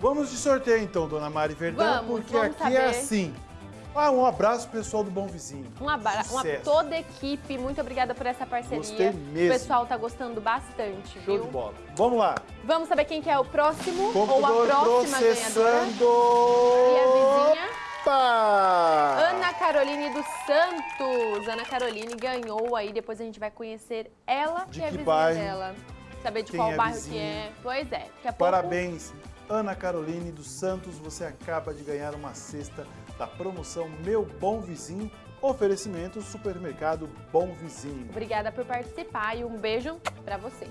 Vamos de sorteio então, dona Mari Verdão, Vamos, porque vamos aqui saber. é assim. Ah, um abraço pessoal do Bom Vizinho. Um abraço, toda a equipe, muito obrigada por essa parceria. Gostei mesmo. O pessoal tá gostando bastante, Show viu? de bola. Vamos lá. Vamos saber quem que é o próximo ou a próxima ganhadora. processando. E a vizinha? Opa! Ana Caroline dos Santos. Ana Caroline ganhou aí, depois a gente vai conhecer ela De e a vizinha bairro? dela. Saber de Quem qual é bairro vizinha? que é. Pois é, pouco... Parabéns, Ana Caroline dos Santos. Você acaba de ganhar uma cesta da promoção Meu Bom Vizinho. Oferecimento Supermercado Bom Vizinho. Obrigada por participar e um beijo pra você.